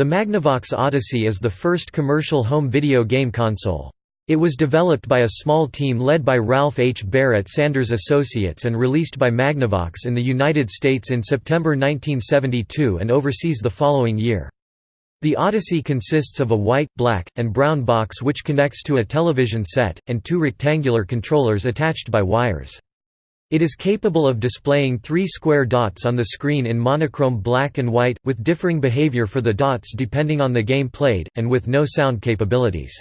The Magnavox Odyssey is the first commercial home video game console. It was developed by a small team led by Ralph H. Baer at Sanders Associates and released by Magnavox in the United States in September 1972 and overseas the following year. The Odyssey consists of a white, black, and brown box which connects to a television set, and two rectangular controllers attached by wires. It is capable of displaying three square dots on the screen in monochrome black and white, with differing behavior for the dots depending on the game played, and with no sound capabilities.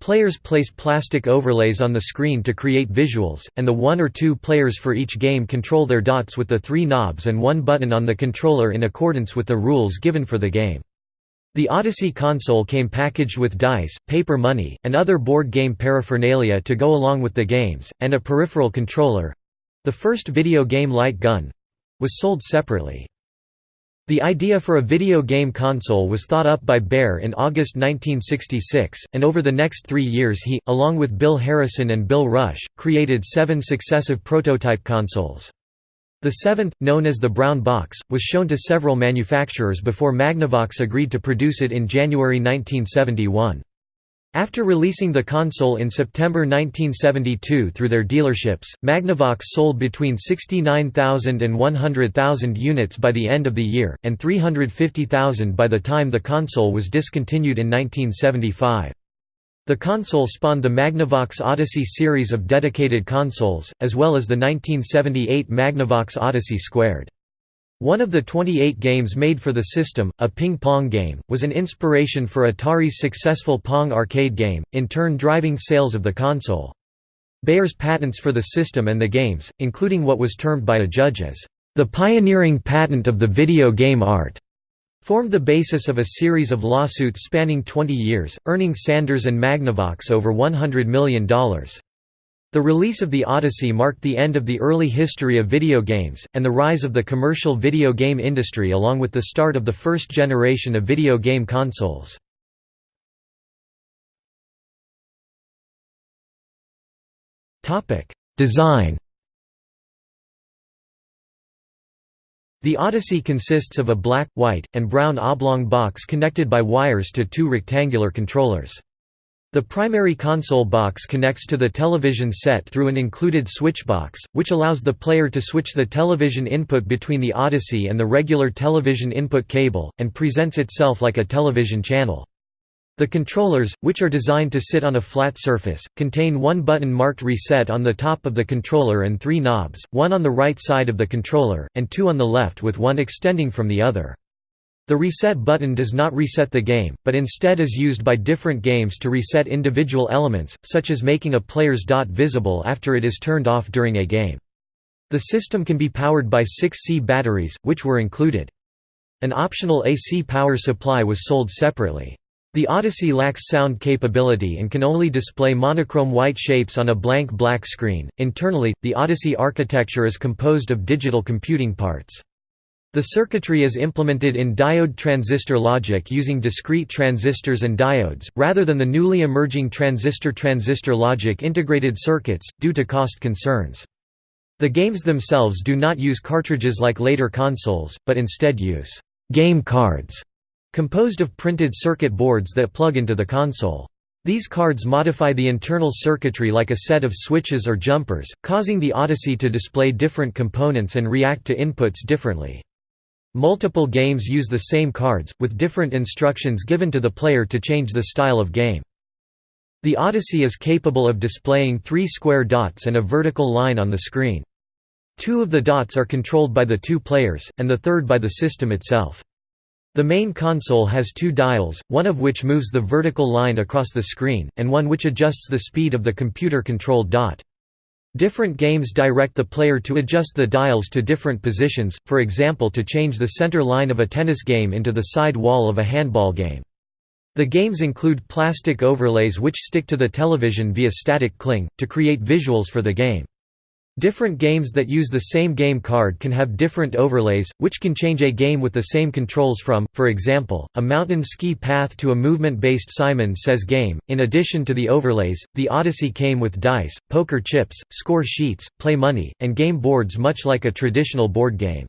Players place plastic overlays on the screen to create visuals, and the one or two players for each game control their dots with the three knobs and one button on the controller in accordance with the rules given for the game. The Odyssey console came packaged with dice, paper money, and other board game paraphernalia to go along with the games, and a peripheral controller, the first video game light gun was sold separately. The idea for a video game console was thought up by Baer in August 1966, and over the next three years he, along with Bill Harrison and Bill Rush, created seven successive prototype consoles. The seventh, known as the Brown Box, was shown to several manufacturers before Magnavox agreed to produce it in January 1971. After releasing the console in September 1972 through their dealerships, Magnavox sold between 69,000 and 100,000 units by the end of the year, and 350,000 by the time the console was discontinued in 1975. The console spawned the Magnavox Odyssey series of dedicated consoles, as well as the 1978 Magnavox Odyssey Squared. One of the 28 games made for the system, a ping-pong game, was an inspiration for Atari's successful Pong arcade game, in turn driving sales of the console. Baer's patents for the system and the games, including what was termed by a judge as, "...the pioneering patent of the video game art." formed the basis of a series of lawsuits spanning 20 years, earning Sanders and Magnavox over $100 million. The release of the Odyssey marked the end of the early history of video games, and the rise of the commercial video game industry along with the start of the first generation of video game consoles. Design The Odyssey consists of a black, white, and brown oblong box connected by wires to two rectangular controllers. The primary console box connects to the television set through an included switch box, which allows the player to switch the television input between the Odyssey and the regular television input cable, and presents itself like a television channel. The controllers, which are designed to sit on a flat surface, contain one button marked Reset on the top of the controller and three knobs, one on the right side of the controller, and two on the left with one extending from the other. The reset button does not reset the game, but instead is used by different games to reset individual elements, such as making a player's dot visible after it is turned off during a game. The system can be powered by 6C batteries, which were included. An optional AC power supply was sold separately. The Odyssey lacks sound capability and can only display monochrome white shapes on a blank black screen. Internally, the Odyssey architecture is composed of digital computing parts. The circuitry is implemented in diode transistor logic using discrete transistors and diodes, rather than the newly emerging transistor-transistor logic integrated circuits, due to cost concerns. The games themselves do not use cartridges like later consoles, but instead use «game cards» composed of printed circuit boards that plug into the console. These cards modify the internal circuitry like a set of switches or jumpers, causing the Odyssey to display different components and react to inputs differently. Multiple games use the same cards, with different instructions given to the player to change the style of game. The Odyssey is capable of displaying three square dots and a vertical line on the screen. Two of the dots are controlled by the two players, and the third by the system itself. The main console has two dials, one of which moves the vertical line across the screen, and one which adjusts the speed of the computer-controlled dot. Different games direct the player to adjust the dials to different positions, for example to change the center line of a tennis game into the side wall of a handball game. The games include plastic overlays which stick to the television via static cling, to create visuals for the game. Different games that use the same game card can have different overlays, which can change a game with the same controls from, for example, a mountain ski path to a movement-based Simon Says game. In addition to the overlays, the Odyssey came with dice, poker chips, score sheets, play money, and game boards much like a traditional board game.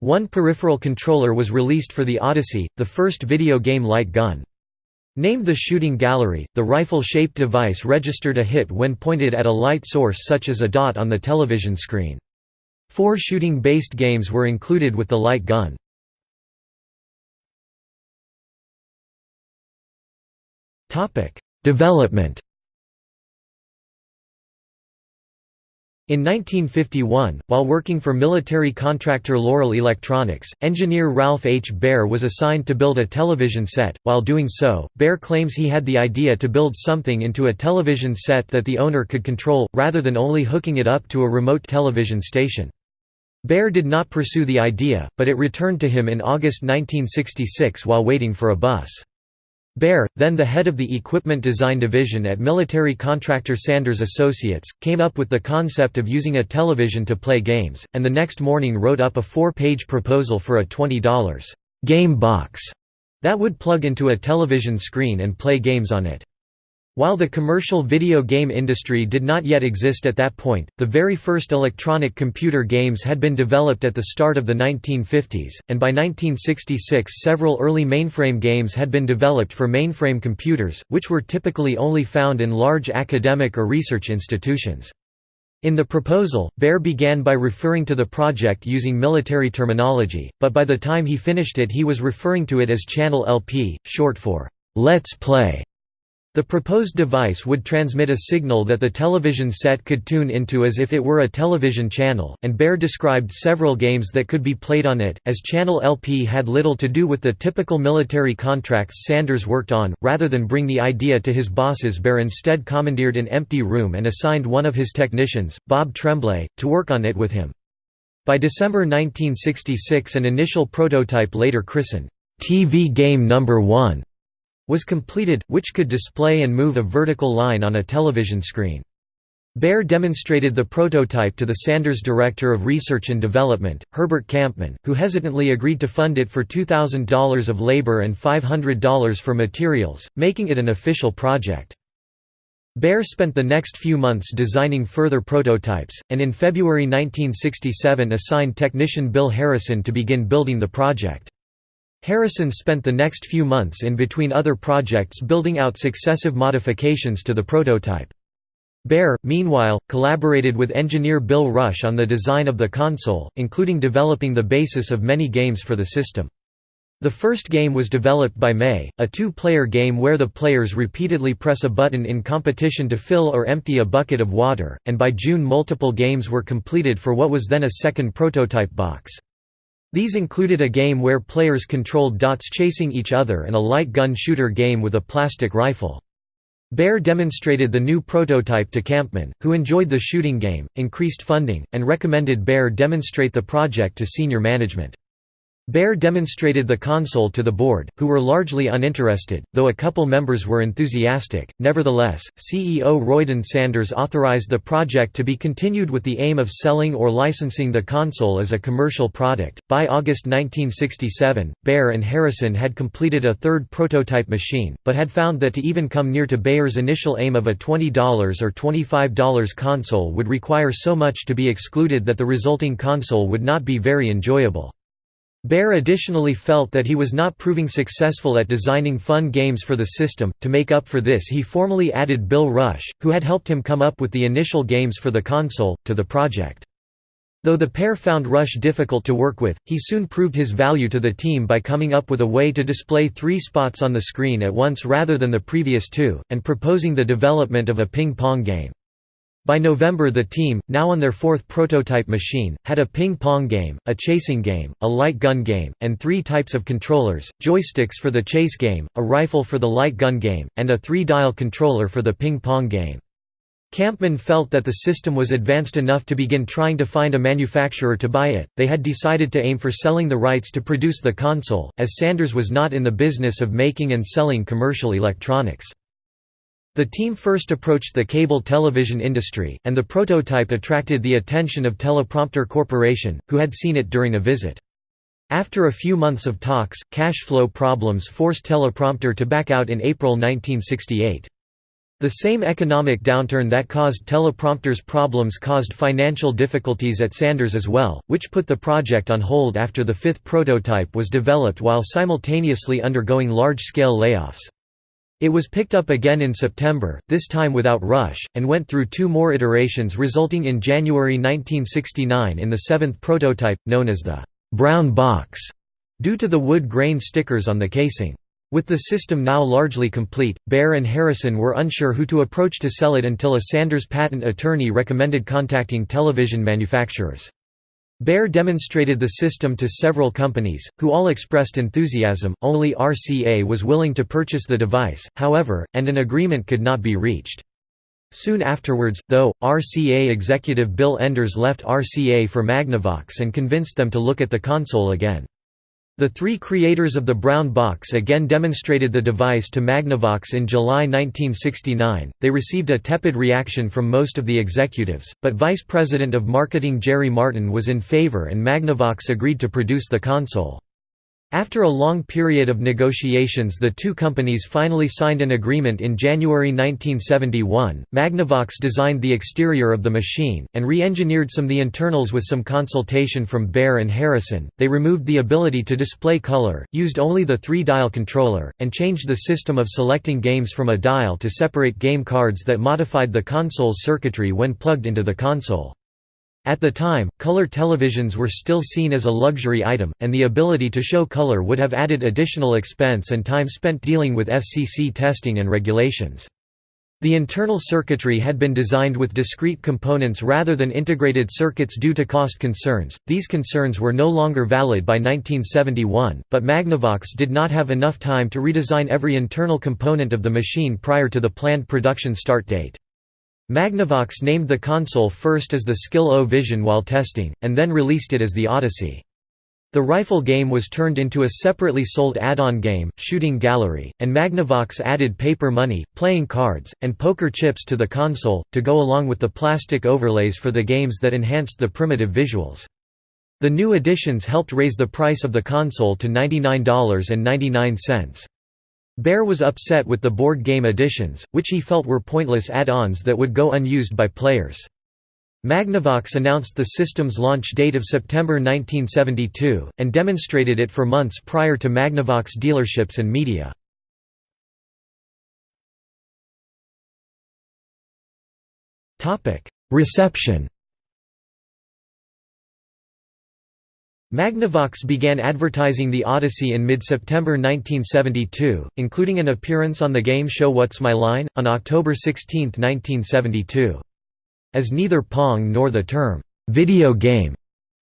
One peripheral controller was released for the Odyssey, the first video game light gun. Named the Shooting Gallery, the rifle-shaped device registered a hit when pointed at a light source such as a dot on the television screen. Four shooting-based games were included with the light gun. Development In 1951, while working for military contractor Loral Electronics, engineer Ralph H. Baer was assigned to build a television set. While doing so, Baer claims he had the idea to build something into a television set that the owner could control, rather than only hooking it up to a remote television station. Baer did not pursue the idea, but it returned to him in August 1966 while waiting for a bus. Baer, then the head of the Equipment Design Division at military contractor Sanders Associates, came up with the concept of using a television to play games, and the next morning wrote up a four-page proposal for a $20 game box that would plug into a television screen and play games on it. While the commercial video game industry did not yet exist at that point, the very first electronic computer games had been developed at the start of the 1950s, and by 1966 several early mainframe games had been developed for mainframe computers, which were typically only found in large academic or research institutions. In the proposal, Baer began by referring to the project using military terminology, but by the time he finished it he was referring to it as Channel LP, short for, "'Let's Play' The proposed device would transmit a signal that the television set could tune into as if it were a television channel, and Baer described several games that could be played on it. As Channel LP had little to do with the typical military contracts Sanders worked on, rather than bring the idea to his bosses, Baer instead commandeered an empty room and assigned one of his technicians, Bob Tremblay, to work on it with him. By December 1966, an initial prototype later christened TV Game Number 1 was completed, which could display and move a vertical line on a television screen. Baer demonstrated the prototype to the Sanders Director of Research and Development, Herbert Kampman, who hesitantly agreed to fund it for $2,000 of labor and $500 for materials, making it an official project. Baer spent the next few months designing further prototypes, and in February 1967 assigned technician Bill Harrison to begin building the project. Harrison spent the next few months in between other projects building out successive modifications to the prototype. Baer, meanwhile, collaborated with engineer Bill Rush on the design of the console, including developing the basis of many games for the system. The first game was developed by May, a two-player game where the players repeatedly press a button in competition to fill or empty a bucket of water, and by June multiple games were completed for what was then a second prototype box. These included a game where players controlled dots chasing each other and a light gun shooter game with a plastic rifle. Baer demonstrated the new prototype to Kampman, who enjoyed the shooting game, increased funding, and recommended Baer demonstrate the project to senior management. Baer demonstrated the console to the board, who were largely uninterested, though a couple members were enthusiastic. Nevertheless, CEO Royden Sanders authorized the project to be continued with the aim of selling or licensing the console as a commercial product. By August 1967, Baer and Harrison had completed a third prototype machine, but had found that to even come near to Baer's initial aim of a $20 or $25 console would require so much to be excluded that the resulting console would not be very enjoyable. Baer additionally felt that he was not proving successful at designing fun games for the system. To make up for this, he formally added Bill Rush, who had helped him come up with the initial games for the console, to the project. Though the pair found Rush difficult to work with, he soon proved his value to the team by coming up with a way to display three spots on the screen at once rather than the previous two, and proposing the development of a ping-pong game. By November the team, now on their fourth prototype machine, had a ping-pong game, a chasing game, a light gun game, and three types of controllers, joysticks for the chase game, a rifle for the light gun game, and a three-dial controller for the ping-pong game. Kampman felt that the system was advanced enough to begin trying to find a manufacturer to buy it. They had decided to aim for selling the rights to produce the console, as Sanders was not in the business of making and selling commercial electronics. The team first approached the cable television industry, and the prototype attracted the attention of Teleprompter Corporation, who had seen it during a visit. After a few months of talks, cash flow problems forced Teleprompter to back out in April 1968. The same economic downturn that caused teleprompters problems caused financial difficulties at Sanders as well, which put the project on hold after the fifth prototype was developed while simultaneously undergoing large-scale layoffs. It was picked up again in September, this time without Rush, and went through two more iterations resulting in January 1969 in the seventh prototype, known as the «brown box», due to the wood grain stickers on the casing. With the system now largely complete, Baer and Harrison were unsure who to approach to sell it until a Sanders patent attorney recommended contacting television manufacturers. Baer demonstrated the system to several companies, who all expressed enthusiasm, only RCA was willing to purchase the device, however, and an agreement could not be reached. Soon afterwards, though, RCA executive Bill Enders left RCA for Magnavox and convinced them to look at the console again. The three creators of the brown box again demonstrated the device to Magnavox in July 1969. They received a tepid reaction from most of the executives, but Vice President of Marketing Jerry Martin was in favor and Magnavox agreed to produce the console. After a long period of negotiations the two companies finally signed an agreement in January 1971. Magnavox designed the exterior of the machine, and re-engineered some of the internals with some consultation from Baer and Harrison. They removed the ability to display color, used only the three-dial controller, and changed the system of selecting games from a dial to separate game cards that modified the console's circuitry when plugged into the console. At the time, color televisions were still seen as a luxury item, and the ability to show color would have added additional expense and time spent dealing with FCC testing and regulations. The internal circuitry had been designed with discrete components rather than integrated circuits due to cost concerns. These concerns were no longer valid by 1971, but Magnavox did not have enough time to redesign every internal component of the machine prior to the planned production start date. Magnavox named the console first as the Skill-O Vision while testing, and then released it as the Odyssey. The rifle game was turned into a separately sold add-on game, Shooting Gallery, and Magnavox added paper money, playing cards, and poker chips to the console, to go along with the plastic overlays for the games that enhanced the primitive visuals. The new additions helped raise the price of the console to $99.99. Baer was upset with the board game editions, which he felt were pointless add-ons that would go unused by players. Magnavox announced the system's launch date of September 1972, and demonstrated it for months prior to Magnavox dealerships and media. Reception Magnavox began advertising the Odyssey in mid-September 1972, including an appearance on the game show What's My Line? on October 16, 1972. As neither Pong nor the term, "'video game'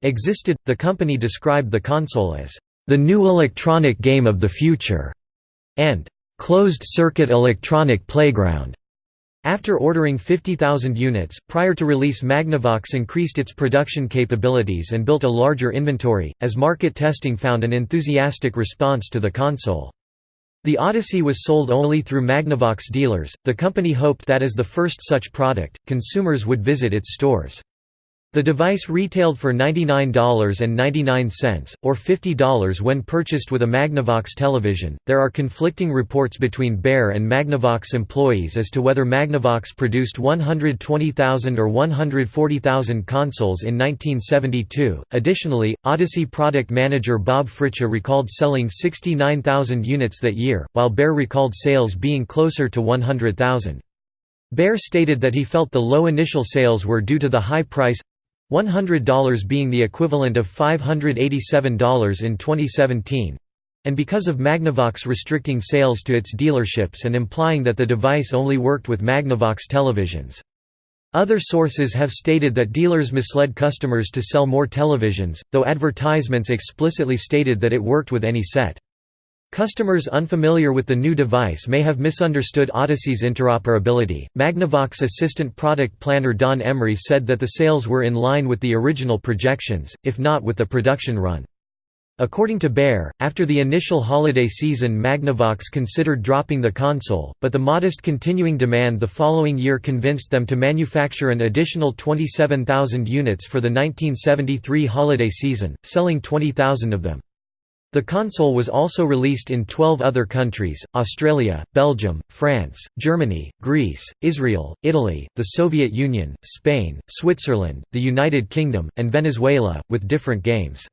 existed, the company described the console as, "'the new electronic game of the future' and "'closed-circuit electronic playground' After ordering 50,000 units, prior to release Magnavox increased its production capabilities and built a larger inventory, as market testing found an enthusiastic response to the console. The Odyssey was sold only through Magnavox dealers. The company hoped that as the first such product, consumers would visit its stores. The device retailed for $99.99, or $50 when purchased with a Magnavox television. There are conflicting reports between Baer and Magnavox employees as to whether Magnavox produced 120,000 or 140,000 consoles in 1972. Additionally, Odyssey product manager Bob Fritsche recalled selling 69,000 units that year, while Baer recalled sales being closer to 100,000. Baer stated that he felt the low initial sales were due to the high price $100 being the equivalent of $587 in 2017 and because of Magnavox restricting sales to its dealerships and implying that the device only worked with Magnavox televisions. Other sources have stated that dealers misled customers to sell more televisions, though advertisements explicitly stated that it worked with any set. Customers unfamiliar with the new device may have misunderstood Odyssey's interoperability. Magnavox assistant product planner Don Emery said that the sales were in line with the original projections, if not with the production run. According to Baer, after the initial holiday season Magnavox considered dropping the console, but the modest continuing demand the following year convinced them to manufacture an additional 27,000 units for the 1973 holiday season, selling 20,000 of them. The console was also released in 12 other countries, Australia, Belgium, France, Germany, Greece, Israel, Italy, the Soviet Union, Spain, Switzerland, the United Kingdom, and Venezuela, with different games.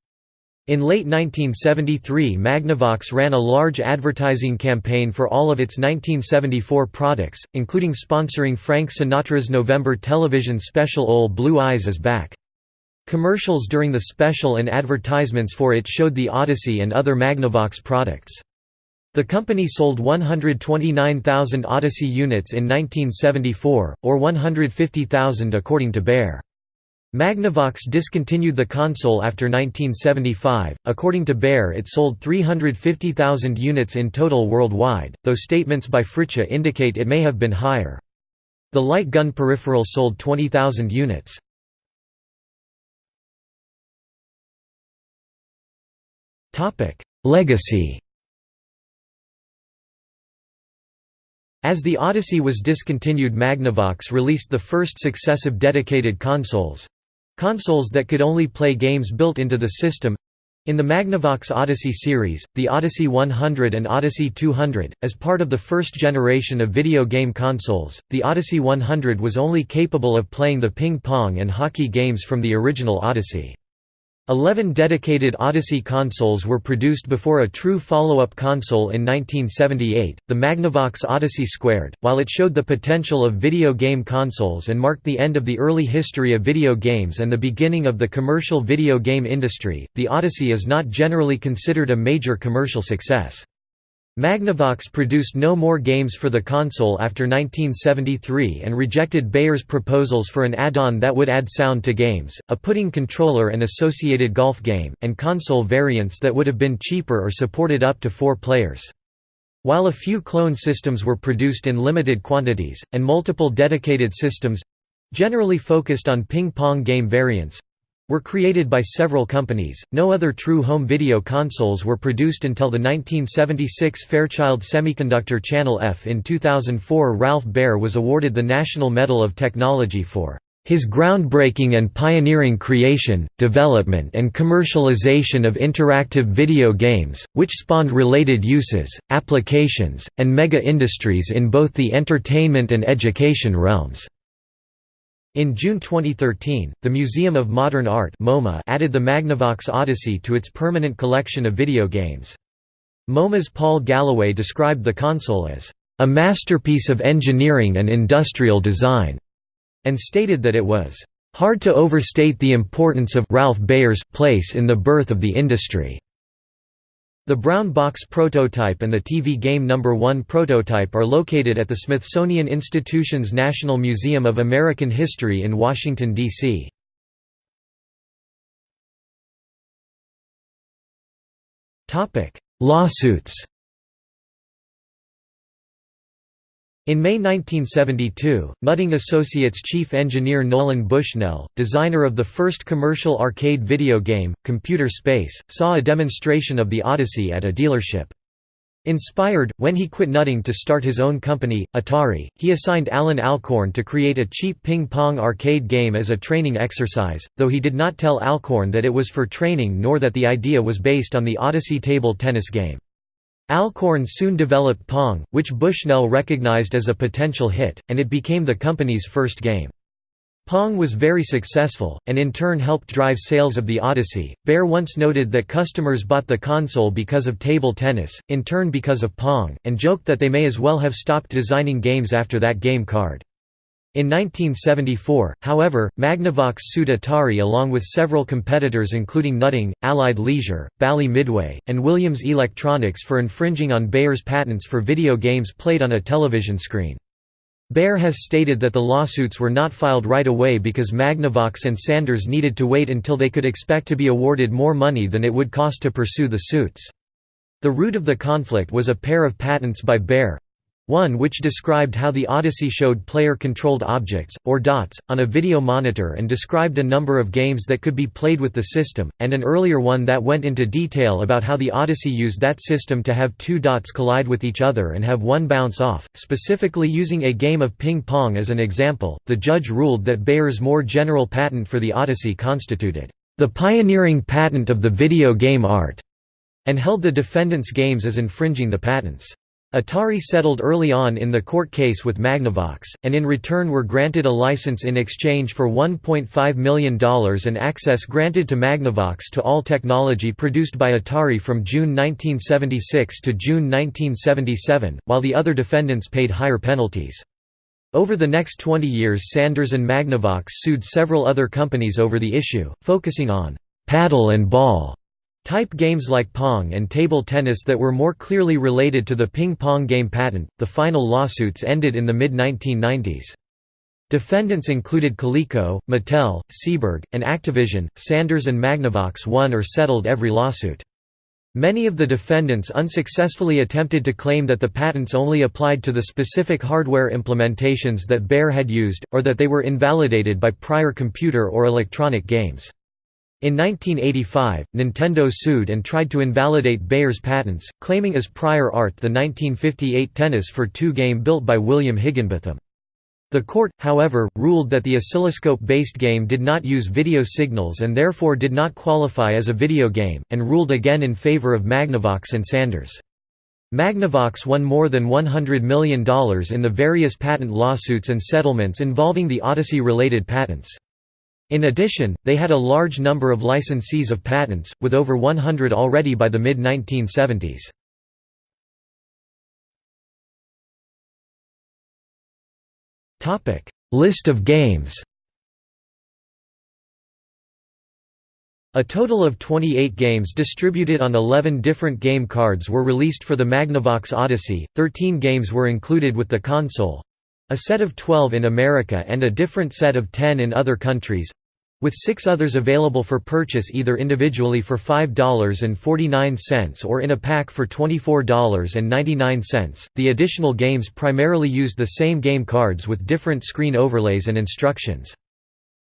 In late 1973 Magnavox ran a large advertising campaign for all of its 1974 products, including sponsoring Frank Sinatra's November television special Ol' Blue Eyes is Back. Commercials during the special and advertisements for it showed the Odyssey and other Magnavox products. The company sold 129,000 Odyssey units in 1974, or 150,000 according to Baer. Magnavox discontinued the console after 1975. According to Baer, it sold 350,000 units in total worldwide, though statements by Fritsche indicate it may have been higher. The light gun peripheral sold 20,000 units. Legacy. As the Odyssey was discontinued Magnavox released the first successive dedicated consoles—consoles that could only play games built into the system, in the Magnavox Odyssey series, the Odyssey 100 and Odyssey 200, as part of the first generation of video game consoles, the Odyssey 100 was only capable of playing the ping-pong and hockey games from the original Odyssey. Eleven dedicated Odyssey consoles were produced before a true follow-up console in 1978, the Magnavox Odyssey Squared. While it showed the potential of video game consoles and marked the end of the early history of video games and the beginning of the commercial video game industry, the Odyssey is not generally considered a major commercial success. Magnavox produced no more games for the console after 1973 and rejected Baer's proposals for an add-on that would add sound to games, a putting controller and associated golf game, and console variants that would have been cheaper or supported up to four players. While a few clone systems were produced in limited quantities, and multiple dedicated systems—generally focused on ping-pong game variants, were created by several companies. No other true home video consoles were produced until the 1976 Fairchild Semiconductor Channel F. In 2004, Ralph Baer was awarded the National Medal of Technology for his groundbreaking and pioneering creation, development and commercialization of interactive video games, which spawned related uses, applications, and mega-industries in both the entertainment and education realms. In June 2013, the Museum of Modern Art MoMA added the Magnavox Odyssey to its permanent collection of video games. MoMA's Paul Galloway described the console as, "...a masterpiece of engineering and industrial design", and stated that it was, "...hard to overstate the importance of Ralph Baer's place in the birth of the industry." The brown box prototype and the TV Game No. 1 prototype are located at the Smithsonian Institution's National Museum of American History in Washington, D.C. Lawsuits In May 1972, Nutting Associates chief engineer Nolan Bushnell, designer of the first commercial arcade video game, Computer Space, saw a demonstration of the Odyssey at a dealership. Inspired, when he quit Nutting to start his own company, Atari, he assigned Allan Alcorn to create a cheap ping-pong arcade game as a training exercise, though he did not tell Alcorn that it was for training nor that the idea was based on the Odyssey table tennis game. Alcorn soon developed Pong, which Bushnell recognized as a potential hit, and it became the company's first game. Pong was very successful, and in turn helped drive sales of the Odyssey. Baer once noted that customers bought the console because of table tennis, in turn because of Pong, and joked that they may as well have stopped designing games after that game card. In 1974, however, Magnavox sued Atari along with several competitors including Nutting, Allied Leisure, Bally Midway, and Williams Electronics for infringing on Baer's patents for video games played on a television screen. Baer has stated that the lawsuits were not filed right away because Magnavox and Sanders needed to wait until they could expect to be awarded more money than it would cost to pursue the suits. The root of the conflict was a pair of patents by Baer, one which described how the Odyssey showed player-controlled objects, or dots, on a video monitor and described a number of games that could be played with the system, and an earlier one that went into detail about how the Odyssey used that system to have two dots collide with each other and have one bounce off, specifically using a game of ping-pong as an example. The judge ruled that Baer's more general patent for the Odyssey constituted the pioneering patent of the video game art. and held the defendants' games as infringing the patents. Atari settled early on in the court case with Magnavox, and in return were granted a license in exchange for $1.5 million and access granted to Magnavox to all technology produced by Atari from June 1976 to June 1977, while the other defendants paid higher penalties. Over the next 20 years Sanders and Magnavox sued several other companies over the issue, focusing on «paddle and ball» Type games like Pong and table tennis that were more clearly related to the ping pong game patent. The final lawsuits ended in the mid 1990s. Defendants included Coleco, Mattel, Seeburg, and Activision. Sanders and Magnavox won or settled every lawsuit. Many of the defendants unsuccessfully attempted to claim that the patents only applied to the specific hardware implementations that Baer had used, or that they were invalidated by prior computer or electronic games. In 1985, Nintendo sued and tried to invalidate Baer's patents, claiming as prior art the 1958 Tennis for Two game built by William Higginbotham. The court, however, ruled that the oscilloscope-based game did not use video signals and therefore did not qualify as a video game, and ruled again in favor of Magnavox and Sanders. Magnavox won more than $100 million in the various patent lawsuits and settlements involving the Odyssey-related patents. In addition, they had a large number of licensees of patents, with over 100 already by the mid-1970s. List of games A total of 28 games distributed on 11 different game cards were released for the Magnavox Odyssey, 13 games were included with the console, a set of 12 in America and a different set of 10 in other countries with six others available for purchase either individually for $5.49 or in a pack for $24.99. The additional games primarily used the same game cards with different screen overlays and instructions.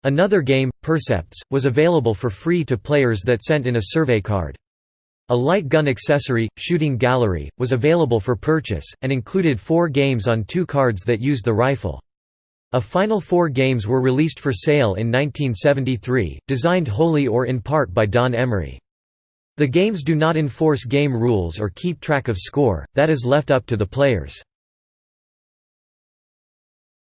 Another game, Percepts, was available for free to players that sent in a survey card. A light gun accessory, Shooting Gallery, was available for purchase, and included four games on two cards that used the rifle. A final four games were released for sale in 1973, designed wholly or in part by Don Emery. The games do not enforce game rules or keep track of score, that is left up to the players.